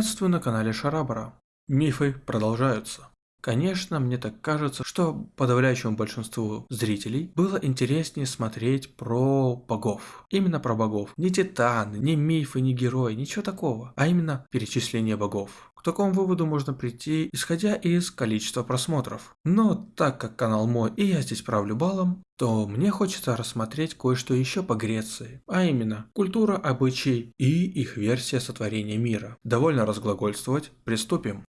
Приветствую на канале Шарабара. Мифы продолжаются. Конечно, мне так кажется, что подавляющему большинству зрителей было интереснее смотреть про богов. Именно про богов. Не титаны, не мифы, не герои, ничего такого. А именно перечисление богов. К такому выводу можно прийти, исходя из количества просмотров. Но так как канал мой и я здесь правлю балом, то мне хочется рассмотреть кое-что еще по Греции, а именно культура, обычаи и их версия сотворения мира. Довольно разглагольствовать, приступим.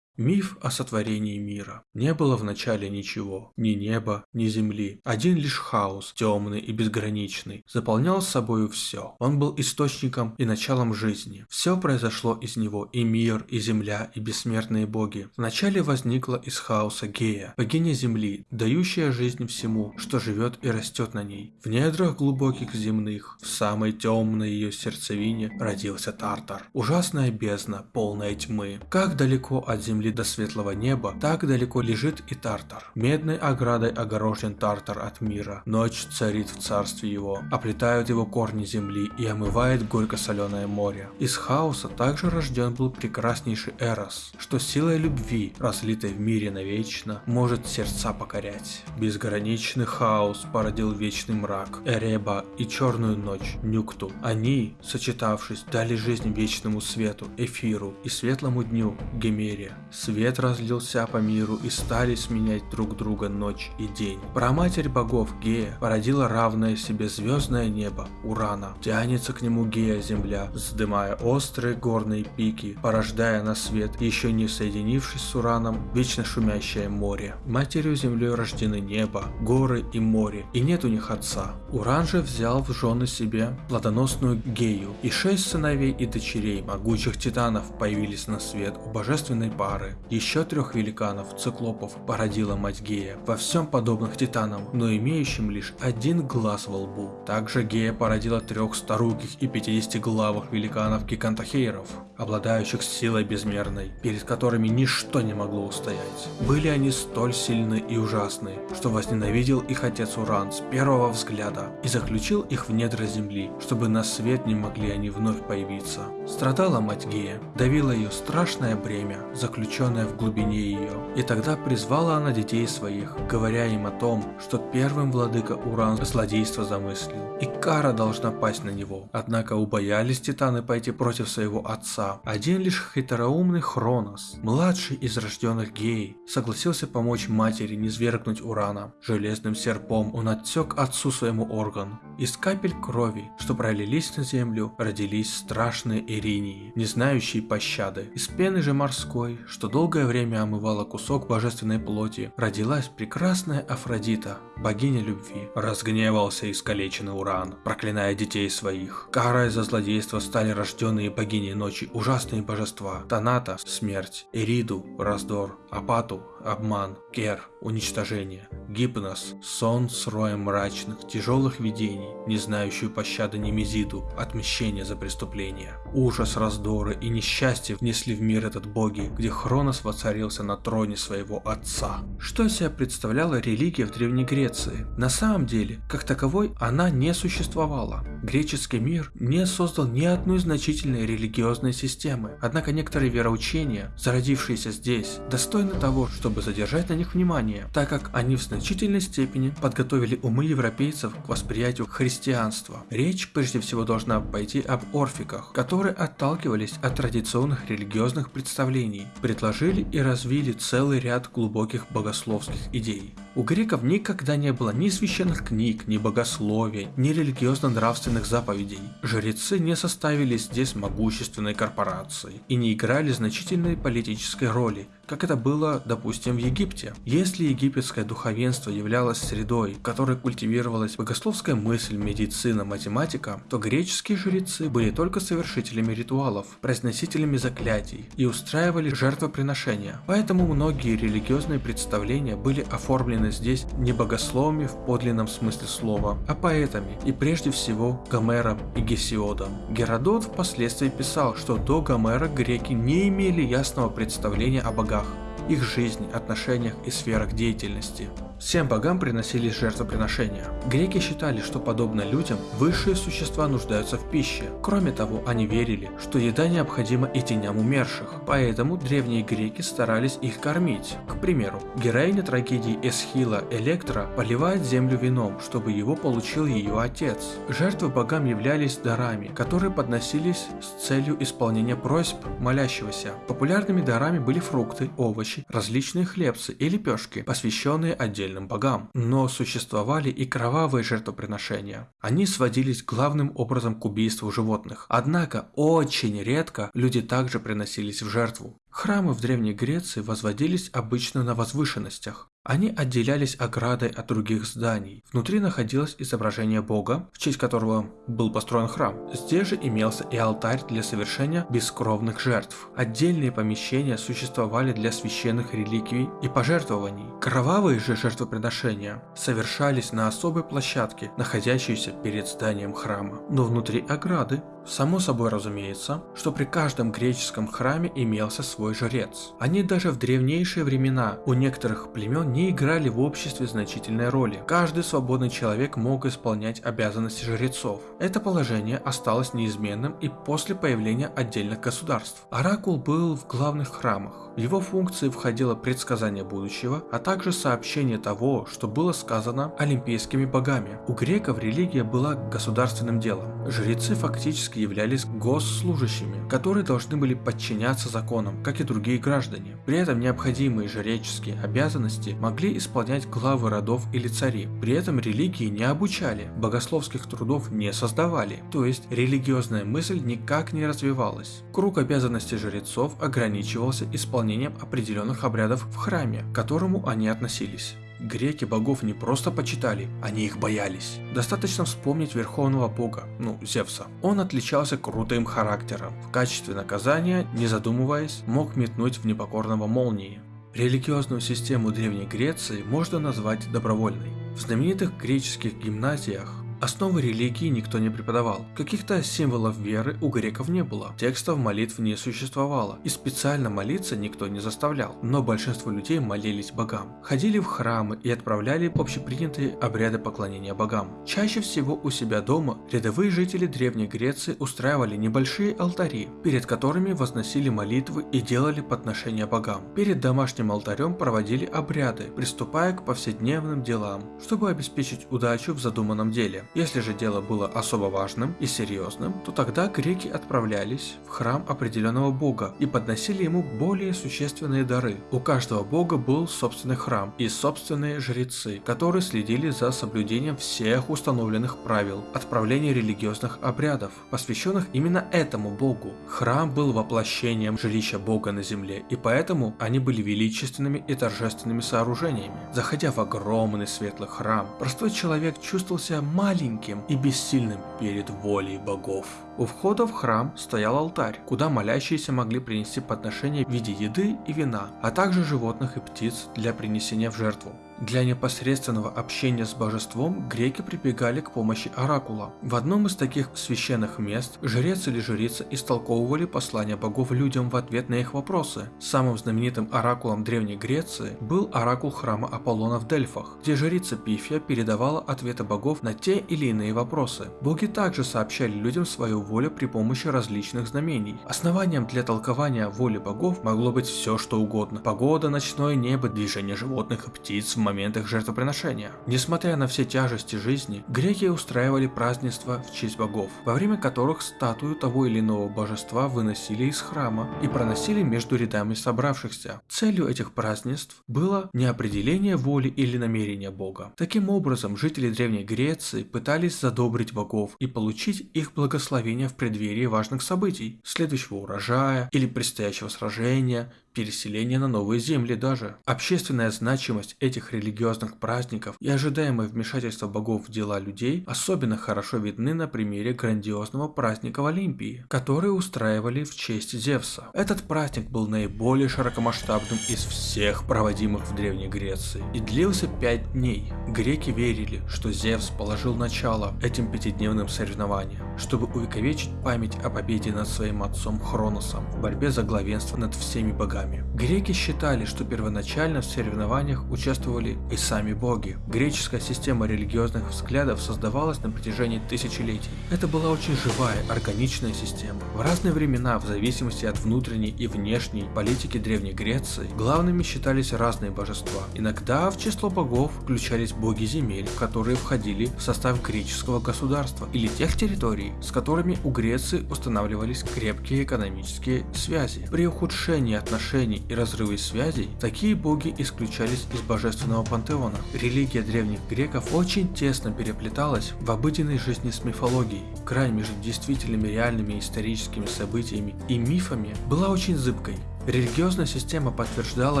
Миф о сотворении мира. Не было в начале ничего, ни неба, ни земли. Один лишь хаос, темный и безграничный, заполнял собою все. Он был источником и началом жизни. Все произошло из него, и мир, и земля, и бессмертные боги. Вначале возникла из хаоса Гея, богиня земли, дающая жизнь всему, что живет и растет на ней. В недрах глубоких земных, в самой темной ее сердцевине, родился Тартар. Ужасная бездна, полная тьмы. Как далеко от земли земли до светлого неба, так далеко лежит и Тартар. Медной оградой огорожен Тартар от мира. Ночь царит в царстве его, оплетают его корни земли и омывает горько-соленое море. Из хаоса также рожден был прекраснейший Эрос, что силой любви, разлитой в мире навечно, может сердца покорять. Безграничный хаос породил вечный мрак, Эреба и черную ночь, Нюкту. Они, сочетавшись, дали жизнь вечному свету, Эфиру и светлому дню, Гемере. Свет разлился по миру и стали сменять друг друга ночь и день. Проматерь богов Гея породила равное себе звездное небо Урана. Тянется к нему Гея земля, вздымая острые горные пики, порождая на свет, еще не соединившись с Ураном, вечно шумящее море. Матерью землей рождены небо, горы и море, и нет у них отца. Уран же взял в жены себе плодоносную Гею, и шесть сыновей и дочерей могучих титанов появились на свет у божественной пары пары. Еще трех великанов, циклопов, породила мать Гея, во всем подобных титанам, но имеющим лишь один глаз во лбу. Также Гея породила трех старуких и пятидесятиглавых великанов гигантохейров, обладающих силой безмерной, перед которыми ничто не могло устоять. Были они столь сильны и ужасны, что возненавидел их отец Уран с первого взгляда и заключил их в недра земли, чтобы на свет не могли они вновь появиться. Страдала мать Гея, давила ее страшное бремя, заключенная в глубине ее. И тогда призвала она детей своих, говоря им о том, что первым владыка Уран злодейство замыслил, и кара должна пасть на него. Однако убоялись титаны пойти против своего отца. Один лишь хитроумный Хронос, младший из рожденных геей, согласился помочь матери не свергнуть Урана. Железным серпом он отсек отцу своему орган. Из капель крови, что пролились на землю, родились страшные Иринии, не знающие пощады. Из пены же морской, что долгое время омывала кусок божественной плоти, родилась прекрасная Афродита, богиня любви. Разгневался искалеченный Уран, проклиная детей своих. Карой за злодейство стали рожденные богини ночи ужасные божества. Таната – смерть, Эриду – раздор, Апату – обман, Кер – уничтожение, Гипнос – сон с роем мрачных, тяжелых видений, не знающую пощады Немезиду, отмщение за преступления. Ужас, раздоры и несчастье внесли в мир этот боги, где Хронос воцарился на троне своего отца. Что из себя представляла религия в Древней Греции? На самом деле, как таковой, она не существовала. Греческий мир не создал ни одной значительной религиозной системы, однако некоторые вероучения, зародившиеся здесь, достойны того, чтобы задержать на них внимание, так как они в значительной степени подготовили умы европейцев к восприятию христианства. Речь прежде всего должна пойти об орфиках, которые отталкивались от традиционных религиозных представлений, предложили и развили целый ряд глубоких богословских идей. У греков никогда не было ни священных книг, ни богословия, ни религиозно-нравственных заповедей. Жрецы не составили здесь могущественной корпорации и не играли значительной политической роли, как это было, допустим, в Египте. Если египетское духовенство являлось средой, в которой культивировалась богословская мысль, медицина, математика, то греческие жрецы были только совершителями ритуалов, произносителями заклятий и устраивали жертвоприношения. Поэтому многие религиозные представления были оформлены здесь не богословами в подлинном смысле слова, а поэтами и прежде всего Гомером и Гесиодом. Геродот впоследствии писал, что до Гомера греки не имели ясного представления о богах. Их жизни, отношениях и сферах деятельности. Всем богам приносились жертвоприношения. Греки считали, что подобно людям, высшие существа нуждаются в пище. Кроме того, они верили, что еда необходима и теням умерших, поэтому древние греки старались их кормить. К примеру, героиня трагедии Эсхила Электра поливает землю вином, чтобы его получил ее отец. Жертвы богам являлись дарами, которые подносились с целью исполнения просьб молящегося. Популярными дарами были фрукты, овощи, различные хлебцы и лепешки, посвященные отдельным богам. Но существовали и кровавые жертвоприношения. Они сводились главным образом к убийству животных. Однако очень редко люди также приносились в жертву. Храмы в Древней Греции возводились обычно на возвышенностях. Они отделялись оградой от других зданий. Внутри находилось изображение бога, в честь которого был построен храм. Здесь же имелся и алтарь для совершения бескровных жертв. Отдельные помещения существовали для священных реликвий и пожертвований. Кровавые же жертвоприношения совершались на особой площадке, находящейся перед зданием храма, но внутри ограды. Само собой разумеется, что при каждом греческом храме имелся свой жрец. Они даже в древнейшие времена у некоторых племен не играли в обществе значительной роли. Каждый свободный человек мог исполнять обязанности жрецов. Это положение осталось неизменным и после появления отдельных государств. Оракул был в главных храмах. В его функции входило предсказание будущего, а также сообщение того, что было сказано олимпийскими богами. У греков религия была государственным делом. Жрецы фактически являлись госслужащими, которые должны были подчиняться законам, как и другие граждане. При этом необходимые жреческие обязанности могли исполнять главы родов или цари. При этом религии не обучали, богословских трудов не создавали, то есть религиозная мысль никак не развивалась. Круг обязанностей жрецов ограничивался исполнением определенных обрядов в храме, к которому они относились. Греки богов не просто почитали, они их боялись. Достаточно вспомнить верховного бога, ну, Зевса. Он отличался крутым характером. В качестве наказания, не задумываясь, мог метнуть в непокорного молнии. Религиозную систему Древней Греции можно назвать добровольной. В знаменитых греческих гимназиях Основы религии никто не преподавал. Каких-то символов веры у греков не было. Текстов молитв не существовало. И специально молиться никто не заставлял. Но большинство людей молились богам. Ходили в храмы и отправляли общепринятые обряды поклонения богам. Чаще всего у себя дома рядовые жители Древней Греции устраивали небольшие алтари, перед которыми возносили молитвы и делали подношения богам. Перед домашним алтарем проводили обряды, приступая к повседневным делам, чтобы обеспечить удачу в задуманном деле. Если же дело было особо важным и серьезным, то тогда греки отправлялись в храм определенного бога и подносили ему более существенные дары. У каждого бога был собственный храм и собственные жрецы, которые следили за соблюдением всех установленных правил отправления религиозных обрядов, посвященных именно этому богу. Храм был воплощением жилища бога на земле, и поэтому они были величественными и торжественными сооружениями. Заходя в огромный светлый храм, простой человек чувствовал себя маленьким маленьким и бессильным перед волей богов. У входа в храм стоял алтарь, куда молящиеся могли принести подношения в виде еды и вина, а также животных и птиц для принесения в жертву. Для непосредственного общения с божеством греки прибегали к помощи оракула. В одном из таких священных мест жрец или жрица истолковывали послания богов людям в ответ на их вопросы. Самым знаменитым оракулом Древней Греции был оракул храма Аполлона в Дельфах, где жрица Пифия передавала ответы богов на те или иные вопросы. Боги также сообщали людям свою волю при помощи различных знамений. Основанием для толкования воли богов могло быть все что угодно. Погода, ночное небо, движение животных и птиц в моментах жертвоприношения. Несмотря на все тяжести жизни, греки устраивали празднества в честь богов, во время которых статую того или иного божества выносили из храма и проносили между рядами собравшихся. Целью этих празднеств было не определение воли или намерения бога. Таким образом, жители Древней Греции пытались задобрить богов и получить их благословение в преддверии важных событий, следующего урожая или предстоящего сражения, переселения на новые земли даже. Общественная значимость этих религиозных праздников и ожидаемое вмешательство богов в дела людей особенно хорошо видны на примере грандиозного праздника в Олимпии, который устраивали в честь Зевса. Этот праздник был наиболее широкомасштабным из всех проводимых в Древней Греции и длился пять дней. Греки верили, что Зевс положил начало этим пятидневным соревнованиям, чтобы увековечить память о победе над своим отцом Хроносом в борьбе за главенство над всеми богами богами. Греки считали, что первоначально в соревнованиях участвовали и сами боги. Греческая система религиозных взглядов создавалась на протяжении тысячелетий. Это была очень живая, органичная система. В разные времена, в зависимости от внутренней и внешней политики Древней Греции, главными считались разные божества. Иногда в число богов включались боги земель, которые входили в состав греческого государства или тех территорий, с которыми у Греции устанавливались крепкие экономические связи. При ухудшении отношений и разрыве связей, такие боги исключались из божественного пантеона. Религия древних греков очень тесно переплеталась в обыденной жизни с мифологией. Край между действительными реальными историческими событиями и мифами была очень зыбкой. Религиозная система подтверждала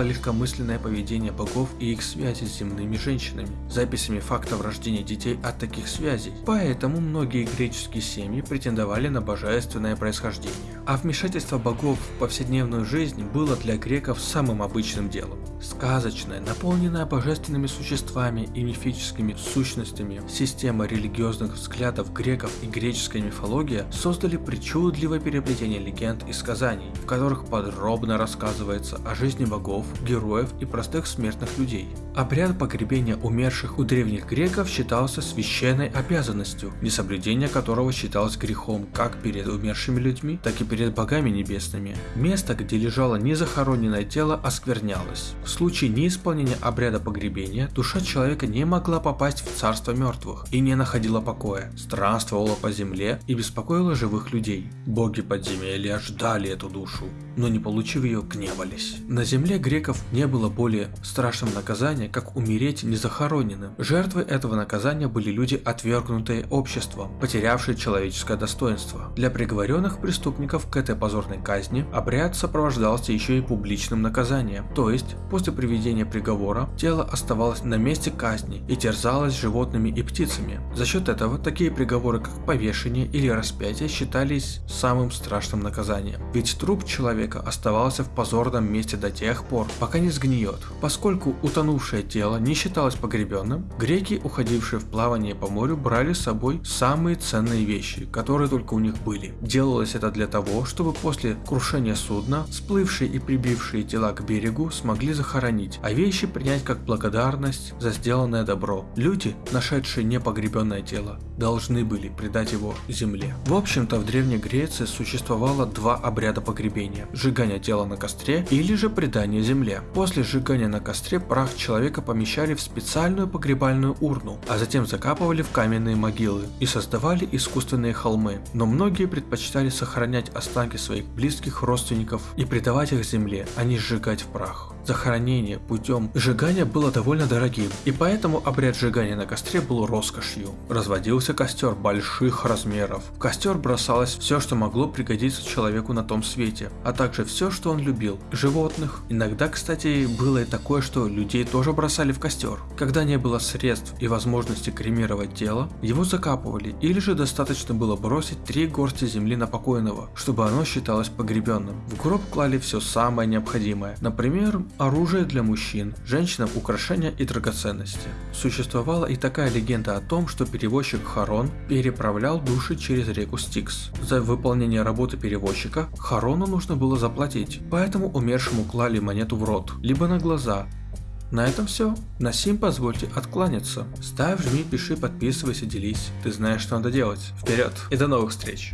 легкомысленное поведение богов и их связи с земными женщинами, записями фактов рождения детей от таких связей. Поэтому многие греческие семьи претендовали на божественное происхождение. А вмешательство богов в повседневную жизнь было для греков самым обычным делом. Сказочная, наполненная божественными существами и мифическими сущностями, система религиозных взглядов греков и греческая мифология создали причудливое переплетение легенд и сказаний, в которых подробно рассказывается о жизни богов, героев и простых смертных людей. Обряд погребения умерших у древних греков считался священной обязанностью, несоблюдение которого считалось грехом как перед умершими людьми, так и перед богами небесными. Место, где лежало незахороненное тело, осквернялось. В случае неисполнения обряда погребения, душа человека не могла попасть в царство мертвых и не находила покоя, странствовала по земле и беспокоила живых людей. Боги подземелья ждали эту душу, но не получив ее, гневались. На земле греков не было более страшного наказания, как умереть незахороненным. Жертвой этого наказания были люди, отвергнутые обществом, потерявшие человеческое достоинство. Для приговоренных преступников к этой позорной казни обряд сопровождался еще и публичным наказанием, то есть после приведения приговора тело оставалось на месте казни и терзалось животными и птицами. За счет этого такие приговоры, как повешение или распятие, считались самым страшным наказанием. Ведь труп человека оставался в позорном месте до тех пор, пока не сгниет. Поскольку утонувшее тело не считалось погребенным, греки, уходившие в плавание по морю, брали с собой самые ценные вещи, которые только у них были. Делалось это для того, чтобы после крушения судна, сплывшие и прибившие тела к берегу смогли захоронить, а вещи принять как благодарность за сделанное добро. Люди, нашедшие непогребенное тело, должны были предать его земле. В общем-то, в Древней Греции существовало два обряда погребения – сжигание тела на костре или же предание земле. После сжигания на костре прах человека помещали в специальную погребальную урну, а затем закапывали в каменные могилы и создавали искусственные холмы. Но многие предпочитали сохранять останки своих близких родственников и предавать их земле, а не сжигать в прах. Захоронение путем сжигания было довольно дорогим, и поэтому обряд сжигания на костре был роскошью. Разводился костер больших размеров. В костер бросалось все, что могло пригодиться человеку на том свете, а также все, что он любил. Животных. Иногда, кстати, было и такое, что людей тоже бросали в костер. Когда не было средств и возможности кремировать тело, его закапывали, или же достаточно было бросить три горсти земли на покойного, чтобы оно считалось погребенным. В гроб клали все самое необходимое. Например, оружие для мужчин, женщинам украшения и драгоценности. Существовала и такая легенда о том, что перевозчик Харон переправлял души через реку Стикс. За выполнение работы перевозчика Харону нужно было заплатить, поэтому умершему клали монету в рот, либо на глаза, на этом все. На сим позвольте откланяться. Ставь, жми, пиши, подписывайся, делись. Ты знаешь, что надо делать. Вперед и до новых встреч.